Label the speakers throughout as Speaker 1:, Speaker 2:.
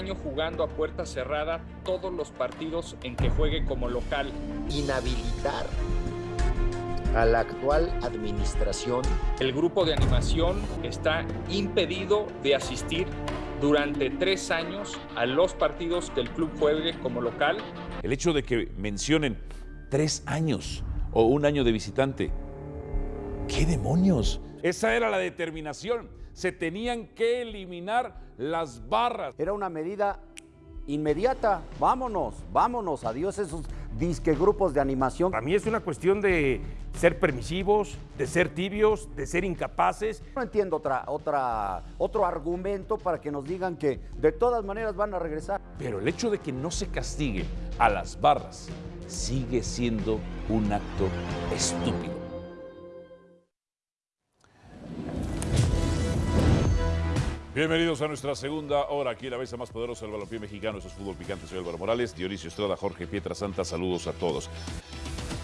Speaker 1: año jugando a puerta cerrada todos los partidos en que juegue como local.
Speaker 2: Inhabilitar a la actual administración.
Speaker 1: El grupo de animación está impedido de asistir durante tres años a los partidos que el club juegue como local.
Speaker 3: El hecho de que mencionen tres años o un año de visitante. ¿Qué demonios? Esa era la determinación. Se tenían que eliminar las barras.
Speaker 4: Era una medida inmediata. Vámonos, vámonos. Adiós esos disque grupos de animación.
Speaker 5: Para mí es una cuestión de ser permisivos, de ser tibios, de ser incapaces.
Speaker 4: No entiendo otra, otra, otro argumento para que nos digan que de todas maneras van a regresar.
Speaker 3: Pero el hecho de que no se castigue a las barras sigue siendo un acto estúpido. Bienvenidos a nuestra segunda hora aquí la mesa más poderosa del balompié mexicano. Eso es Fútbol Picante. Soy Álvaro Morales, Dionisio Estrada, Jorge Pietra Santa. Saludos a todos.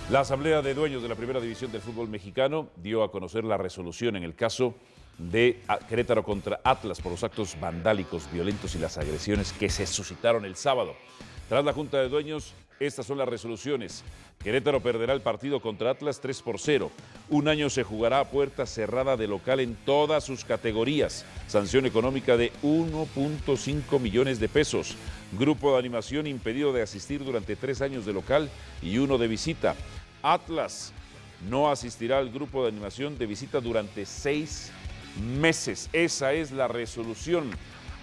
Speaker 3: La Asamblea de Dueños de la Primera División del Fútbol Mexicano dio a conocer la resolución en el caso de Querétaro contra Atlas por los actos vandálicos, violentos y las agresiones que se suscitaron el sábado. Tras la Junta de Dueños, estas son las resoluciones. Querétaro perderá el partido contra Atlas 3 por 0. Un año se jugará a puerta cerrada de local en todas sus categorías. Sanción económica de 1.5 millones de pesos. Grupo de animación impedido de asistir durante tres años de local y uno de visita. Atlas no asistirá al grupo de animación de visita durante seis meses. Esa es la resolución.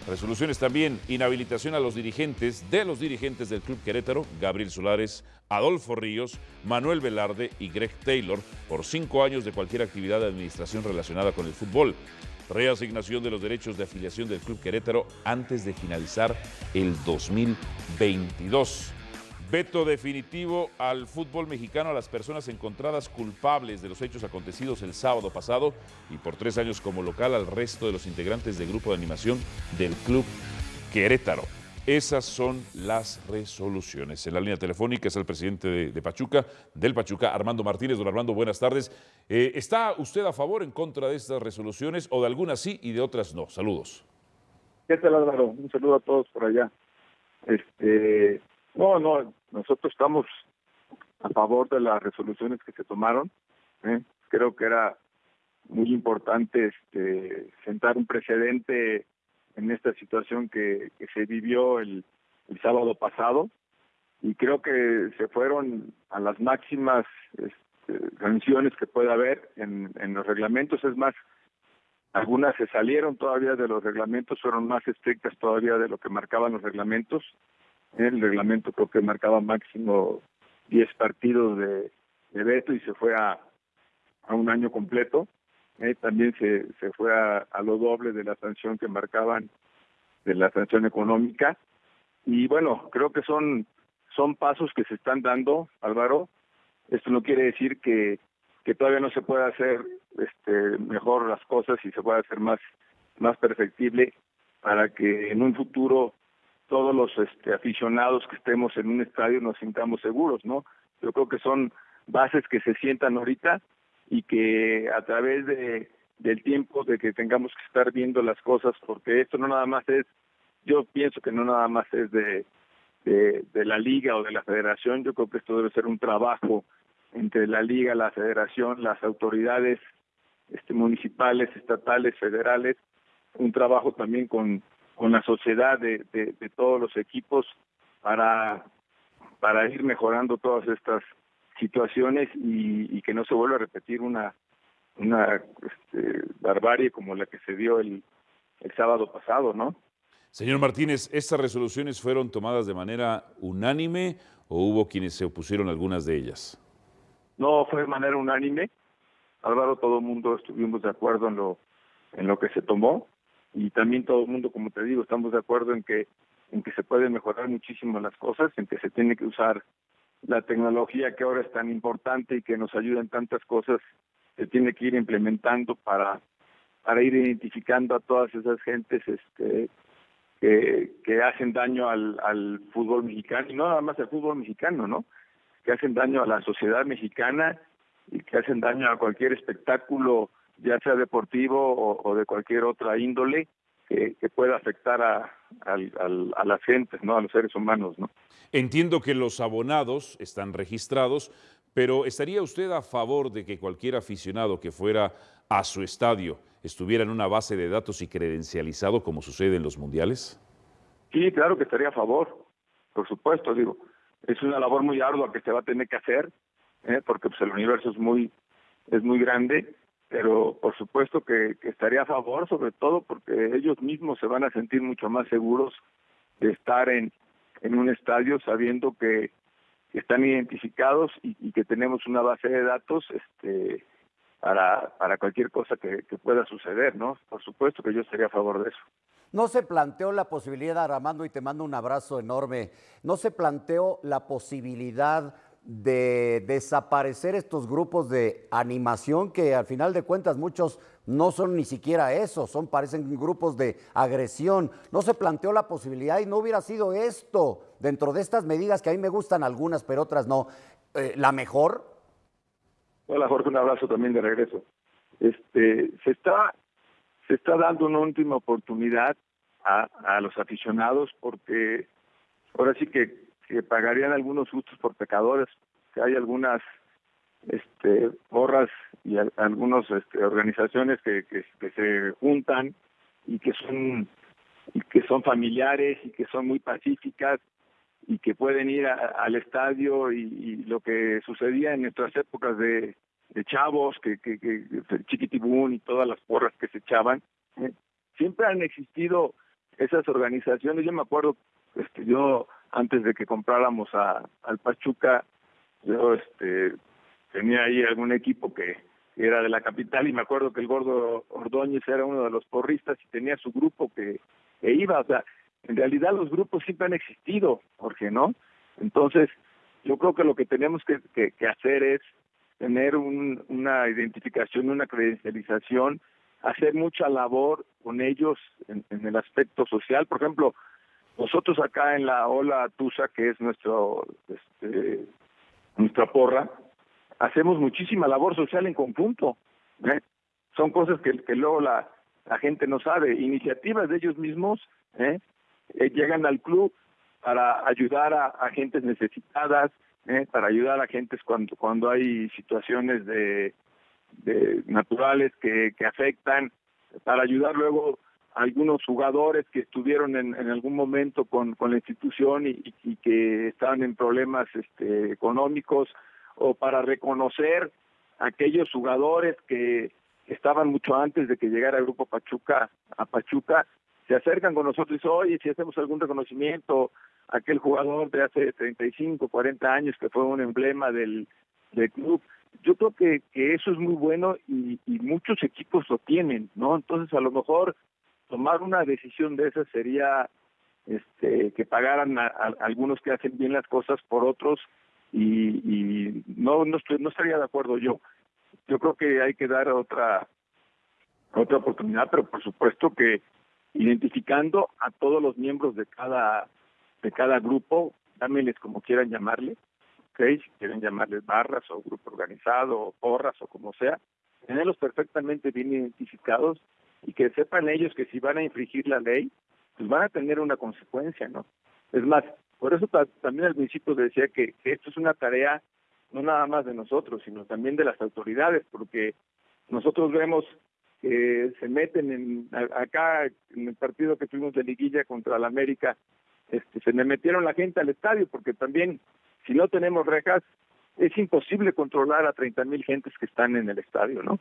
Speaker 3: Resoluciones también, inhabilitación a los dirigentes, de los dirigentes del Club Querétaro, Gabriel Solares, Adolfo Ríos, Manuel Velarde y Greg Taylor, por cinco años de cualquier actividad de administración relacionada con el fútbol. Reasignación de los derechos de afiliación del Club Querétaro antes de finalizar el 2022. Veto definitivo al fútbol mexicano a las personas encontradas culpables de los hechos acontecidos el sábado pasado y por tres años como local al resto de los integrantes del grupo de animación del Club Querétaro. Esas son las resoluciones. En la línea telefónica es el presidente de, Pachuca, del Pachuca, Armando Martínez. Don Armando, buenas tardes. Eh, ¿Está usted a favor en contra de estas resoluciones o de algunas sí y de otras no? Saludos.
Speaker 6: ¿Qué tal Álvaro? Un saludo a todos por allá. Este, no, no, nosotros estamos a favor de las resoluciones que se tomaron. ¿eh? Creo que era muy importante este, sentar un precedente en esta situación que, se vivió el, sábado pasado y creo que se fueron a las máximas este, sanciones que pueda haber en los reglamentos. Es más, algunas se salieron todavía de los reglamentos, fueron más estrictas todavía de lo que marcaban los reglamentos el reglamento creo que marcaba máximo 10 partidos de, veto y se fue a, a un año completo. Eh, también se, se fue a, a, lo doble de la sanción que marcaban de la sanción económica. Y bueno, creo que son, son pasos que se están dando, Álvaro. Esto no quiere decir que, que todavía no se pueda hacer este, mejor las cosas y se pueda hacer más, más perfectible para que en un futuro todos los este, aficionados que estemos en un estadio nos sintamos seguros, ¿no? Yo creo que son bases que se sientan ahorita y que a través de del tiempo de que tengamos que estar viendo las cosas, porque esto no nada más es, yo pienso que no nada más es de, de, de la liga o de la federación, yo creo que esto debe ser un trabajo entre la liga, la federación, las autoridades este, municipales, estatales, federales, un trabajo también con con la sociedad de, de, todos los equipos para, para ir mejorando todas estas situaciones y, que no se vuelva a repetir una, una este, barbarie como la que se dio el, el sábado pasado, ¿no?
Speaker 3: Señor Martínez, ¿estas resoluciones fueron tomadas de manera unánime o hubo quienes se opusieron a algunas de ellas?
Speaker 6: No, fue de manera unánime. Álvaro, todo el mundo estuvimos de acuerdo en lo, en lo que se tomó y también todo el mundo, como te digo, estamos de acuerdo en que en que se pueden mejorar muchísimo las cosas, en que se tiene que usar la tecnología que ahora es tan importante y que nos ayuda en tantas cosas, se tiene que ir implementando para para ir identificando a todas esas gentes este que, que hacen daño al, al fútbol mexicano y no nada más al fútbol mexicano, ¿no? Que hacen daño a la sociedad mexicana y que hacen daño a cualquier espectáculo ya sea deportivo o, de cualquier otra índole que, pueda afectar a, a las gentes, ¿no? A los seres humanos, ¿no?
Speaker 3: Entiendo que los abonados están registrados, pero ¿estaría usted a favor de que cualquier aficionado que fuera a su estadio estuviera en una base de datos y credencializado como sucede en los mundiales?
Speaker 6: Sí, claro que estaría a favor, por supuesto, digo, es una labor muy ardua que se va a tener que hacer, ¿eh? porque pues, el universo es muy, es muy grande, pero por supuesto que, estaría a favor, sobre todo porque ellos mismos se van a sentir mucho más seguros de estar en, en un estadio sabiendo que, están identificados y, que tenemos una base de datos este para, para cualquier cosa que, que pueda suceder, ¿no? Por supuesto que yo estaría a favor de eso.
Speaker 4: No se planteó la posibilidad, Armando, y te mando un abrazo enorme, no se planteó la posibilidad de desaparecer estos grupos de animación que al final de cuentas muchos no son ni siquiera eso, son parecen grupos de agresión. No se planteó la posibilidad y no hubiera sido esto dentro de estas medidas que a mí me gustan algunas, pero otras no. Eh, la mejor.
Speaker 6: Hola Jorge, un abrazo también de regreso. Este se está se está dando una última oportunidad a, a los aficionados porque ahora sí que, que pagarían algunos justos por pecadores, que hay algunas este porras y algunas este, organizaciones que, que, se juntan y que son y que son familiares y que son muy pacíficas y que pueden ir al estadio y, y, lo que sucedía en nuestras épocas de, de chavos, que, que, que Chiquitibún y todas las porras que se echaban, ¿eh? siempre han existido esas organizaciones. Yo me acuerdo, este, yo antes de que compráramos a, al Pachuca, yo este, tenía ahí algún equipo que era de la capital y me acuerdo que el gordo Ordóñez era uno de los porristas y tenía su grupo que, iba, o sea, en realidad los grupos siempre han existido, Jorge, ¿no? Entonces, yo creo que lo que tenemos que, que, que hacer es tener un, una identificación, una credencialización, hacer mucha labor con ellos en, el aspecto social. Por ejemplo, nosotros acá en la Ola Tusa, que es nuestro este, nuestra porra, hacemos muchísima labor social en conjunto. ¿eh? Son cosas que, luego la, gente no sabe. Iniciativas de ellos mismos ¿eh? Eh, llegan al club para ayudar a, gentes necesitadas, para ayudar a gentes cuando cuando hay situaciones de, naturales que, afectan, para ayudar luego algunos jugadores que estuvieron en, en algún momento con, con la institución y, y, que estaban en problemas este, económicos, o para reconocer a aquellos jugadores que estaban mucho antes de que llegara el grupo Pachuca a Pachuca, se acercan con nosotros y dicen, oye, si hacemos algún reconocimiento, aquel jugador de hace 35, 40 años que fue un emblema del, del club. Yo creo que, que eso es muy bueno y muchos equipos lo tienen, ¿no? Entonces, a lo mejor tomar una decisión de esa sería este, que pagaran a, algunos que hacen bien las cosas por otros y, y no, no, estoy, no estaría de acuerdo yo. Yo creo que hay que dar otra otra oportunidad, pero por supuesto que identificando a todos los miembros de cada de cada grupo, llámenles como quieran llamarle, ¿okay? si quieren llamarles barras o grupo organizado o porras o como sea, tenerlos perfectamente bien identificados y que sepan ellos que si van a infringir la ley, pues van a tener una consecuencia, ¿no? Es más, por eso también al principio decía que, esto es una tarea no nada más de nosotros, sino también de las autoridades, porque nosotros vemos que se meten en acá en el partido que tuvimos de liguilla contra la América este, se me metieron la gente al estadio porque también si no tenemos rejas es imposible controlar a 30 mil gentes que están en el estadio, ¿no?